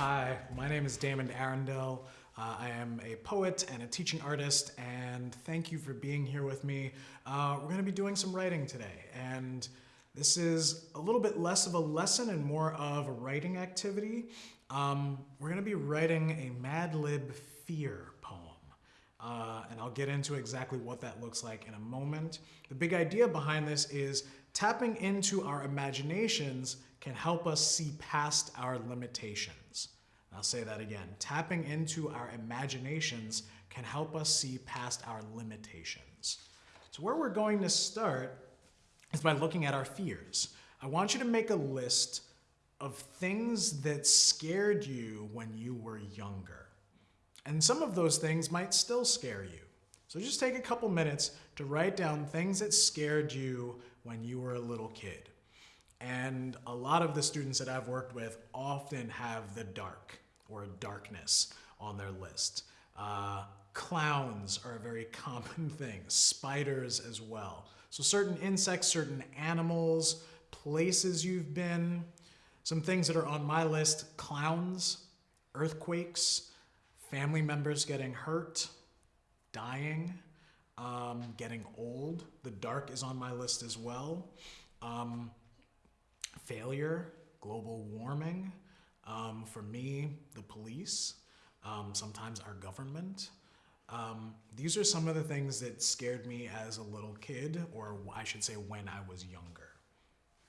Hi, my name is Damon Arundel. Uh, I am a poet and a teaching artist, and thank you for being here with me. Uh, we're going to be doing some writing today, and this is a little bit less of a lesson and more of a writing activity. Um, we're going to be writing a Mad Lib fear poem. Uh, and I'll get into exactly what that looks like in a moment. The big idea behind this is tapping into our imaginations can help us see past our limitations. I'll say that again. Tapping into our imaginations can help us see past our limitations. So where we're going to start is by looking at our fears. I want you to make a list of things that scared you when you were younger. And some of those things might still scare you. So just take a couple minutes to write down things that scared you when you were a little kid. And a lot of the students that I've worked with often have the dark or darkness on their list. Uh, clowns are a very common thing, spiders as well. So certain insects, certain animals, places you've been, some things that are on my list, clowns, earthquakes, family members getting hurt, dying, um, getting old. The dark is on my list as well. Um, failure, global warming. Um, for me, the police, um, sometimes our government. Um, these are some of the things that scared me as a little kid, or I should say when I was younger.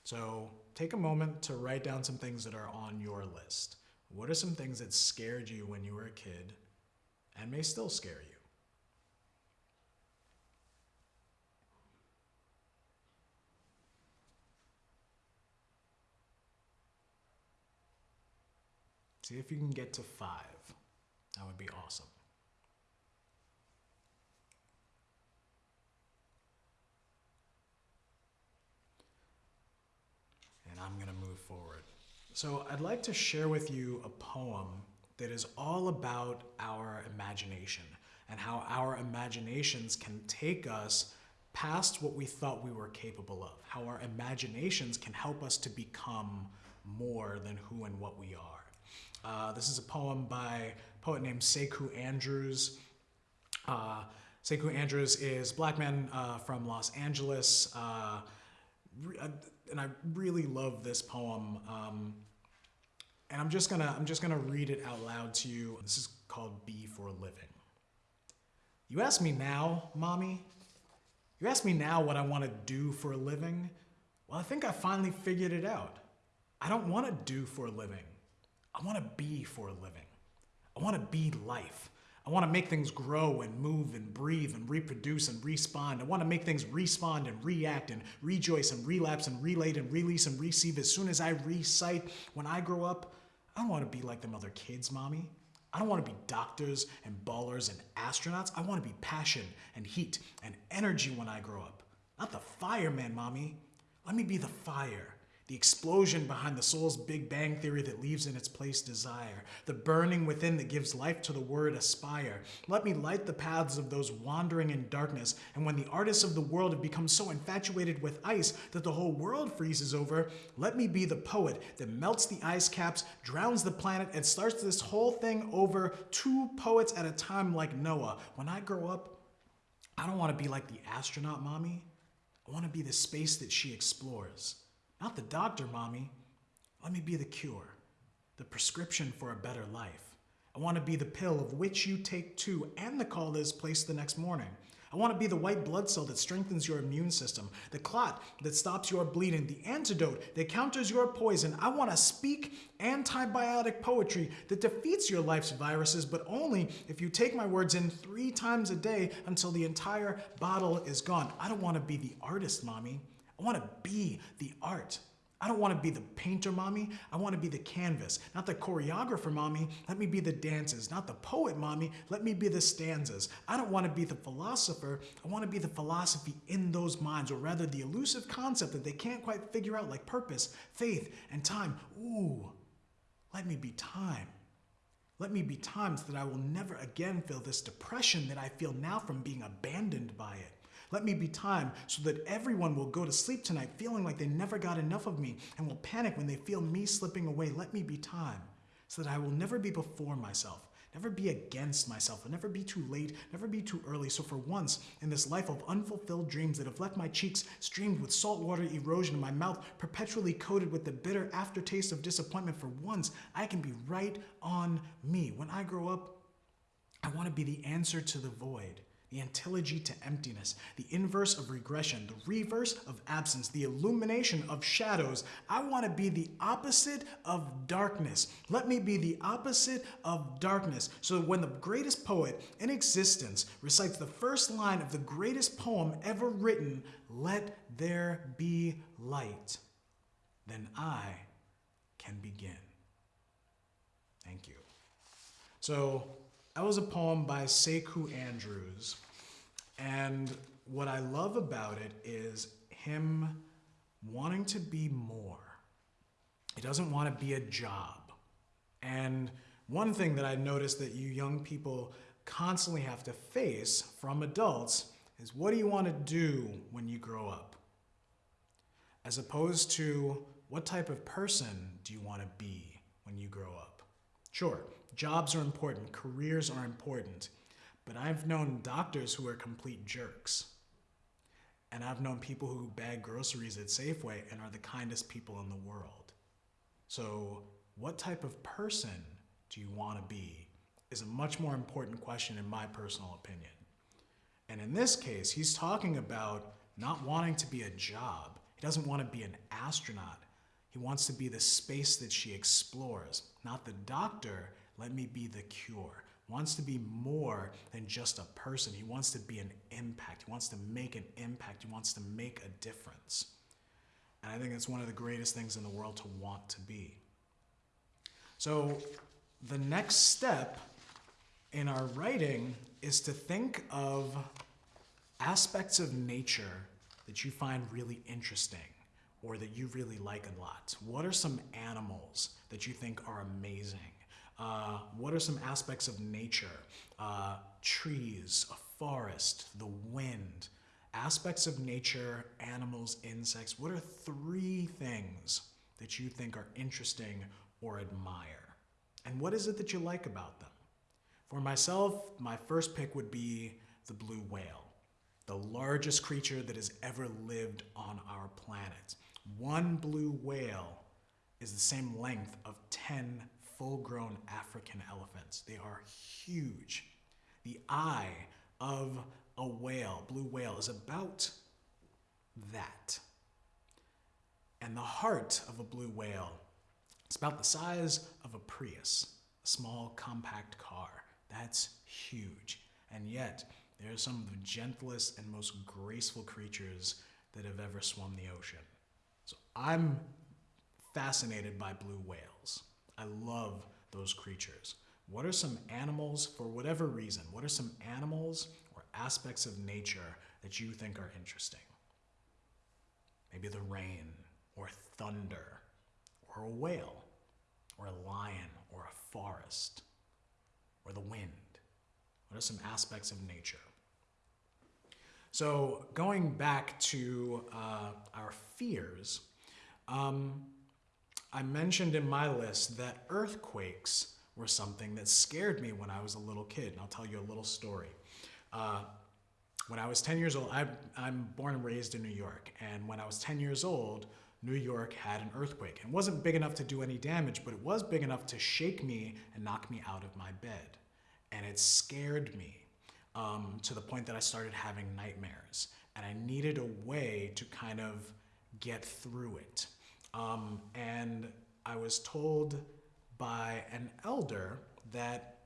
So take a moment to write down some things that are on your list. What are some things that scared you when you were a kid and may still scare you? See if you can get to five. That would be awesome. And I'm going to move forward. So I'd like to share with you a poem that is all about our imagination and how our imaginations can take us past what we thought we were capable of, how our imaginations can help us to become more than who and what we are. Uh, this is a poem by a poet named Sekou Andrews. Uh, Sekou Andrews is black man uh, from Los Angeles, uh, uh, and I really love this poem. Um, and I'm just gonna I'm just gonna read it out loud to you. This is called "Be for a Living." You ask me now, mommy. You ask me now what I want to do for a living. Well, I think I finally figured it out. I don't want to do for a living. I want to be for a living. I want to be life. I want to make things grow and move and breathe and reproduce and respond. I want to make things respond and react and rejoice and relapse and relate and release and receive as soon as I recite. When I grow up, I don't want to be like them other kids, mommy. I don't want to be doctors and ballers and astronauts. I want to be passion and heat and energy when I grow up. Not the fireman, mommy. Let me be the fire the explosion behind the soul's Big Bang theory that leaves in its place desire, the burning within that gives life to the word aspire. Let me light the paths of those wandering in darkness, and when the artists of the world have become so infatuated with ice that the whole world freezes over, let me be the poet that melts the ice caps, drowns the planet, and starts this whole thing over two poets at a time like Noah. When I grow up, I don't want to be like the astronaut mommy. I want to be the space that she explores. Not the doctor, mommy. Let me be the cure, the prescription for a better life. I want to be the pill of which you take two and the call that is placed the next morning. I want to be the white blood cell that strengthens your immune system, the clot that stops your bleeding, the antidote that counters your poison. I want to speak antibiotic poetry that defeats your life's viruses, but only if you take my words in three times a day until the entire bottle is gone. I don't want to be the artist, mommy. I want to be the art. I don't want to be the painter, mommy. I want to be the canvas, not the choreographer, mommy. Let me be the dances, not the poet, mommy. Let me be the stanzas. I don't want to be the philosopher. I want to be the philosophy in those minds, or rather the elusive concept that they can't quite figure out, like purpose, faith, and time. Ooh, let me be time. Let me be time so that I will never again feel this depression that I feel now from being abandoned by it. Let me be time so that everyone will go to sleep tonight feeling like they never got enough of me and will panic when they feel me slipping away. Let me be time so that I will never be before myself, never be against myself, and never be too late, never be too early. So for once in this life of unfulfilled dreams that have left my cheeks streamed with saltwater erosion and my mouth perpetually coated with the bitter aftertaste of disappointment, for once I can be right on me. When I grow up, I want to be the answer to the void the antilogy to emptiness, the inverse of regression, the reverse of absence, the illumination of shadows. I want to be the opposite of darkness. Let me be the opposite of darkness. So when the greatest poet in existence recites the first line of the greatest poem ever written, let there be light, then I can begin. Thank you. So that was a poem by Sekou Andrews. And what I love about it is him wanting to be more. He doesn't want to be a job. And one thing that I noticed that you young people constantly have to face from adults is what do you want to do when you grow up? As opposed to what type of person do you want to be when you grow up? Sure, Jobs are important, careers are important, but I've known doctors who are complete jerks. And I've known people who bag groceries at Safeway and are the kindest people in the world. So, what type of person do you want to be is a much more important question, in my personal opinion. And in this case, he's talking about not wanting to be a job. He doesn't want to be an astronaut. He wants to be the space that she explores, not the doctor let me be the cure. Wants to be more than just a person. He wants to be an impact. He wants to make an impact. He wants to make a difference. And I think it's one of the greatest things in the world to want to be. So the next step in our writing is to think of aspects of nature that you find really interesting or that you really like a lot. What are some animals that you think are amazing? Uh, what are some aspects of nature? Uh, trees, a forest, the wind, aspects of nature, animals, insects. What are three things that you think are interesting or admire? And what is it that you like about them? For myself, my first pick would be the blue whale, the largest creature that has ever lived on our planet. One blue whale is the same length of 10 full-grown African elephants. They are huge. The eye of a whale, blue whale, is about that. And the heart of a blue whale is about the size of a Prius, a small compact car. That's huge. And yet, they're some of the gentlest and most graceful creatures that have ever swum the ocean. So I'm fascinated by blue whales. I love those creatures. What are some animals, for whatever reason, what are some animals or aspects of nature that you think are interesting? Maybe the rain, or thunder, or a whale, or a lion, or a forest, or the wind. What are some aspects of nature? So, going back to uh, our fears, um, I mentioned in my list that earthquakes were something that scared me when I was a little kid. And I'll tell you a little story. Uh, when I was 10 years old, I, I'm born and raised in New York. And when I was 10 years old, New York had an earthquake. It wasn't big enough to do any damage, but it was big enough to shake me and knock me out of my bed. And it scared me um, to the point that I started having nightmares. And I needed a way to kind of get through it. Um, and I was told by an elder that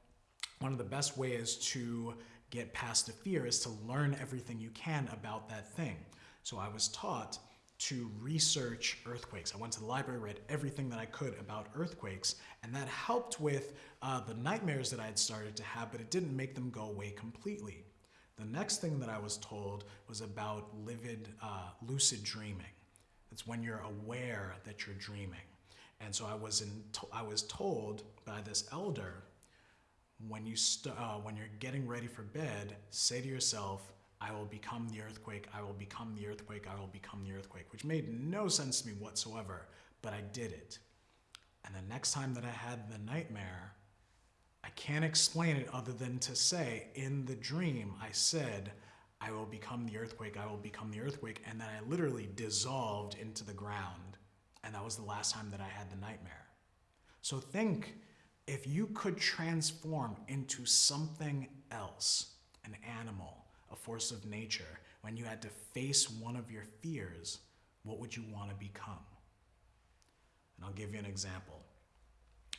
one of the best ways to get past a fear is to learn everything you can about that thing. So I was taught to research earthquakes. I went to the library, read everything that I could about earthquakes, and that helped with uh, the nightmares that I had started to have, but it didn't make them go away completely. The next thing that I was told was about livid, uh, lucid dreaming. It's when you're aware that you're dreaming. And so I was, in I was told by this elder, when, you uh, when you're getting ready for bed, say to yourself, I will become the earthquake, I will become the earthquake, I will become the earthquake, which made no sense to me whatsoever, but I did it. And the next time that I had the nightmare, I can't explain it other than to say, in the dream, I said, I will become the earthquake, I will become the earthquake. And then I literally dissolved into the ground. And that was the last time that I had the nightmare. So think if you could transform into something else, an animal, a force of nature, when you had to face one of your fears, what would you want to become? And I'll give you an example.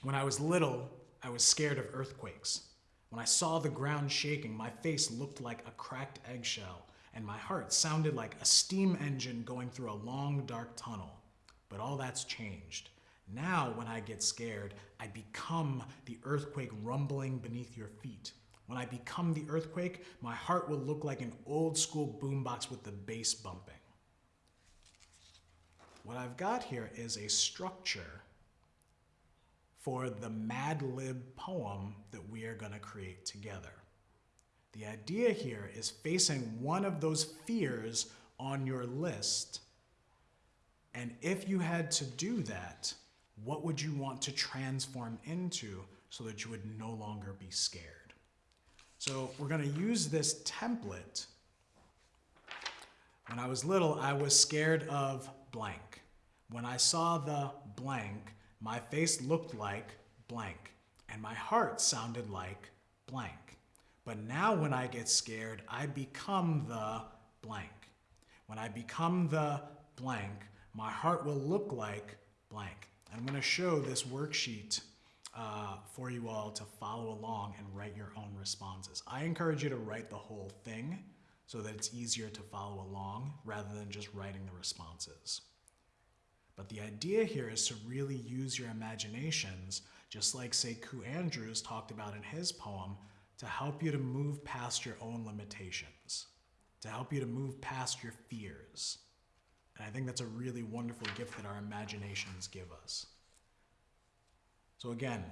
When I was little, I was scared of earthquakes. When I saw the ground shaking, my face looked like a cracked eggshell, and my heart sounded like a steam engine going through a long, dark tunnel. But all that's changed. Now, when I get scared, I become the earthquake rumbling beneath your feet. When I become the earthquake, my heart will look like an old school boombox with the bass bumping. What I've got here is a structure for the Mad Lib poem that we are going to create together. The idea here is facing one of those fears on your list. And if you had to do that, what would you want to transform into so that you would no longer be scared? So we're going to use this template. When I was little, I was scared of blank. When I saw the blank, my face looked like blank, and my heart sounded like blank. But now when I get scared, I become the blank. When I become the blank, my heart will look like blank. I'm going to show this worksheet uh, for you all to follow along and write your own responses. I encourage you to write the whole thing so that it's easier to follow along rather than just writing the responses. But the idea here is to really use your imaginations, just like Sekou Andrews talked about in his poem, to help you to move past your own limitations, to help you to move past your fears. And I think that's a really wonderful gift that our imaginations give us. So again,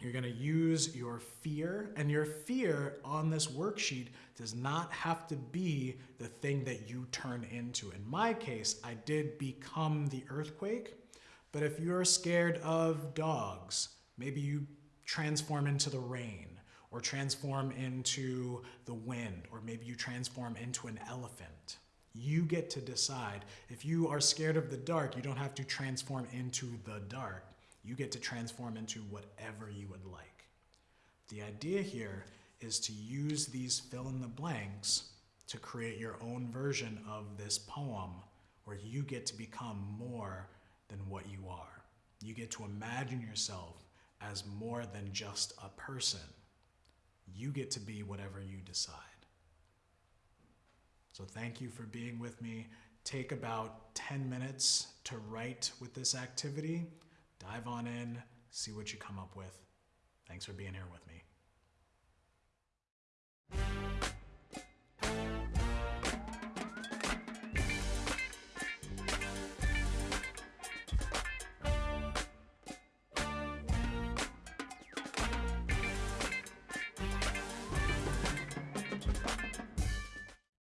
you're to use your fear, and your fear on this worksheet does not have to be the thing that you turn into. In my case, I did become the earthquake, but if you're scared of dogs, maybe you transform into the rain, or transform into the wind, or maybe you transform into an elephant. You get to decide. If you are scared of the dark, you don't have to transform into the dark. You get to transform into whatever you would like. The idea here is to use these fill in the blanks to create your own version of this poem where you get to become more than what you are. You get to imagine yourself as more than just a person. You get to be whatever you decide. So thank you for being with me. Take about 10 minutes to write with this activity. Dive on in, see what you come up with. Thanks for being here with me.